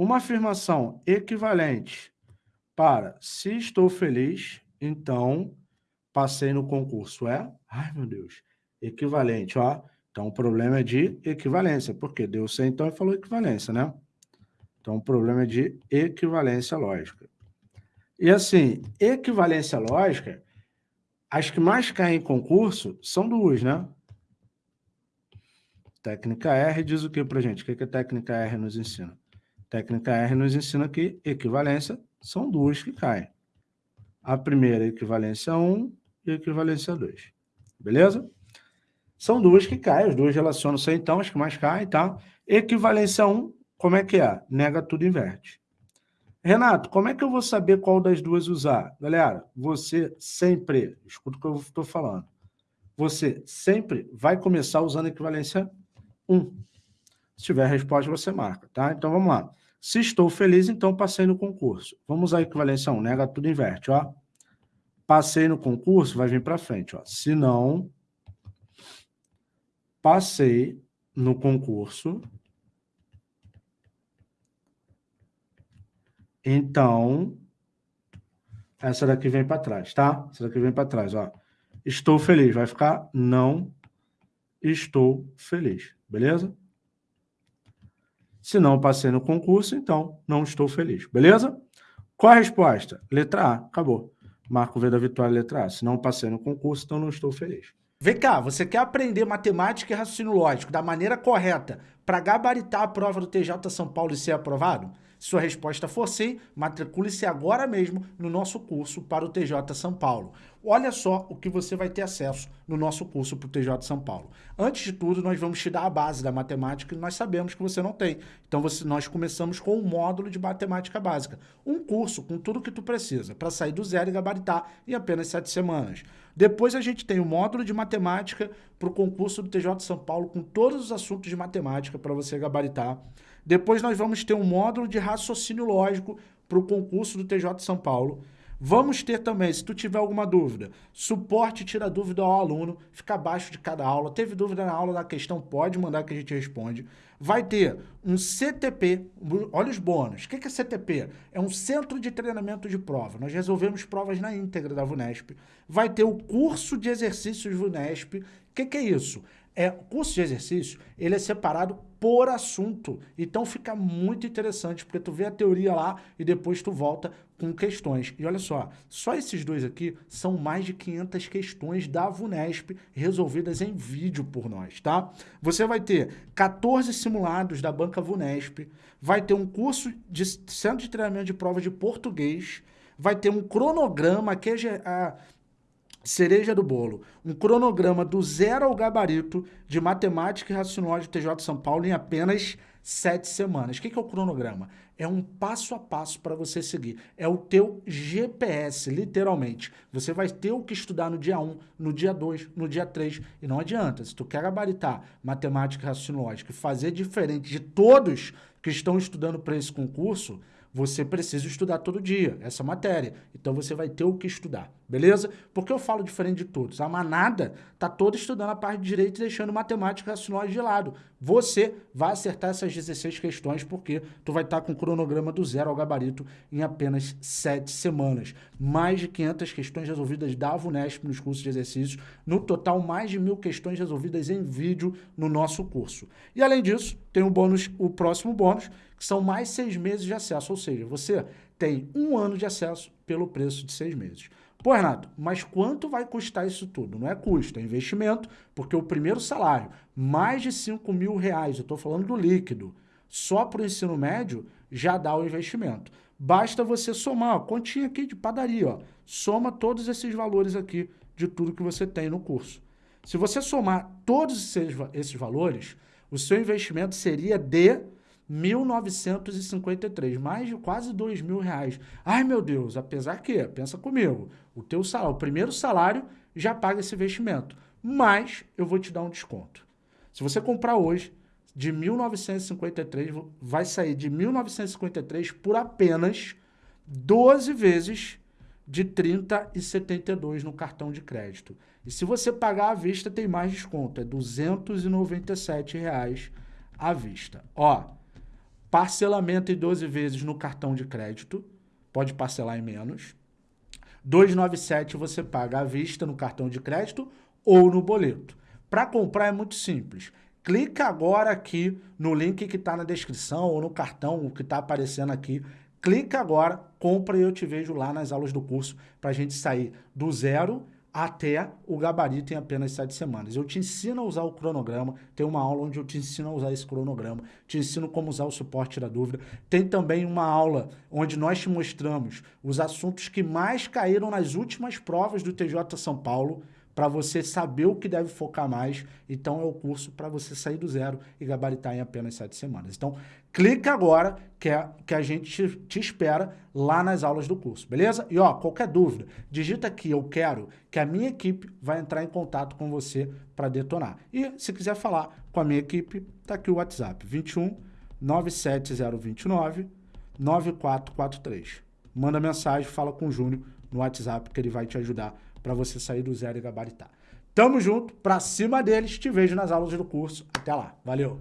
Uma afirmação equivalente para se estou feliz, então passei no concurso é, ai meu Deus, equivalente, ó. Então o problema é de equivalência, porque deu C então e falou equivalência, né? Então o problema é de equivalência lógica. E assim, equivalência lógica, as que mais caem em concurso são duas, né? Técnica R diz o que para gente? O que, que a técnica R nos ensina? Técnica R nos ensina que equivalência são duas que caem. A primeira é equivalência 1 e equivalência 2. Beleza? São duas que caem, as duas relacionam-se então, as que mais caem, tá? Equivalência 1, como é que é? Nega tudo inverte. Renato, como é que eu vou saber qual das duas usar? Galera, você sempre, escuta o que eu estou falando, você sempre vai começar usando equivalência 1. Se tiver resposta, você marca, tá? Então, vamos lá. Se estou feliz, então passei no concurso. Vamos a equivalência 1, nega tudo inverte, ó. Passei no concurso, vai vir para frente, ó. Se não, passei no concurso, então, essa daqui vem para trás, tá? Essa daqui vem para trás, ó. Estou feliz, vai ficar não estou feliz, beleza? Se não passei no concurso, então não estou feliz, beleza? Qual a resposta? Letra A, acabou. Marco V da vitória, letra A. Se não passei no concurso, então não estou feliz. Vem cá, você quer aprender matemática e raciocínio lógico da maneira correta para gabaritar a prova do TJ São Paulo e ser aprovado? Se sua resposta for sim, matricule-se agora mesmo no nosso curso para o TJ São Paulo. Olha só o que você vai ter acesso no nosso curso para o TJ São Paulo. Antes de tudo, nós vamos te dar a base da matemática que nós sabemos que você não tem. Então, você, nós começamos com um módulo de matemática básica. Um curso com tudo que tu precisa para sair do zero e gabaritar em apenas sete semanas. Depois a gente tem o módulo de matemática para o concurso do TJ São Paulo com todos os assuntos de matemática para você gabaritar. Depois nós vamos ter um módulo de raciocínio lógico para o concurso do TJ São Paulo. Vamos ter também, se tu tiver alguma dúvida, suporte tira dúvida ao aluno, fica abaixo de cada aula. Teve dúvida na aula da questão, pode mandar que a gente responde. Vai ter um CTP, olha os bônus. O que é CTP? É um Centro de Treinamento de Prova. Nós resolvemos provas na íntegra da VUNESP. Vai ter o curso de exercícios VUNESP. O que é isso? É, o curso de exercício, ele é separado por assunto. Então fica muito interessante, porque tu vê a teoria lá e depois tu volta com questões. E olha só, só esses dois aqui são mais de 500 questões da VUNESP resolvidas em vídeo por nós, tá? Você vai ter 14 simulados da banca VUNESP, vai ter um curso de centro de treinamento de prova de português, vai ter um cronograma que é cereja do bolo, um cronograma do zero ao gabarito de matemática e raciocínio TJ São Paulo em apenas sete semanas. O que é o cronograma? É um passo a passo para você seguir. É o teu GPS, literalmente. Você vai ter o que estudar no dia 1, no dia 2, no dia 3. E não adianta. Se tu quer gabaritar matemática e raciocínio e fazer diferente de todos que estão estudando para esse concurso, você precisa estudar todo dia essa matéria. Então você vai ter o que estudar, beleza? Porque eu falo diferente de todos. A manada tá toda estudando a parte de direito e deixando matemática raciocínio de lado. Você vai acertar essas 16 questões porque tu vai estar tá com o cronograma do zero ao gabarito em apenas 7 semanas. Mais de 500 questões resolvidas da VUNESP nos cursos de exercícios. No total, mais de mil questões resolvidas em vídeo no nosso curso. E além disso, tem o bônus, o próximo bônus, que são mais seis meses de acesso, ou seja, você tem um ano de acesso pelo preço de seis meses. Pô, Renato, mas quanto vai custar isso tudo? Não é custo, é investimento, porque o primeiro salário, mais de 5 mil reais, eu estou falando do líquido, só para o ensino médio, já dá o investimento. Basta você somar, ó, continha aqui de padaria, ó, soma todos esses valores aqui de tudo que você tem no curso. Se você somar todos esses, esses valores, o seu investimento seria de 1.953, mais de quase dois mil reais. Ai, meu Deus, apesar que, pensa comigo, o teu salário, o primeiro salário já paga esse investimento, mas eu vou te dar um desconto. Se você comprar hoje, de 1.953, vai sair de 1.953 por apenas 12 vezes de 30,72 no cartão de crédito. E se você pagar à vista, tem mais desconto, é 297 reais à vista. Ó, parcelamento em 12 vezes no cartão de crédito, pode parcelar em menos. 297 você paga à vista no cartão de crédito ou no boleto. Para comprar é muito simples. Clica agora aqui no link que está na descrição ou no cartão que está aparecendo aqui. Clica agora, compra e eu te vejo lá nas aulas do curso para a gente sair do zero até o gabarito em apenas sete semanas. Eu te ensino a usar o cronograma, tem uma aula onde eu te ensino a usar esse cronograma, te ensino como usar o suporte da dúvida. Tem também uma aula onde nós te mostramos os assuntos que mais caíram nas últimas provas do TJ São Paulo, para você saber o que deve focar mais. Então é o curso para você sair do zero e gabaritar em apenas sete semanas. Então clica agora que, é, que a gente te, te, espera lá nas aulas do curso, beleza? E ó, qualquer dúvida, digita aqui eu quero que a minha equipe vai entrar em contato com você para detonar. E se quiser falar com a minha equipe, tá aqui o WhatsApp 21 97029 9443. Manda mensagem, fala com o Júnior no WhatsApp que ele vai te ajudar para você sair do zero e gabaritar. Tamo junto, pra cima deles, te vejo nas aulas do curso. Até lá, valeu!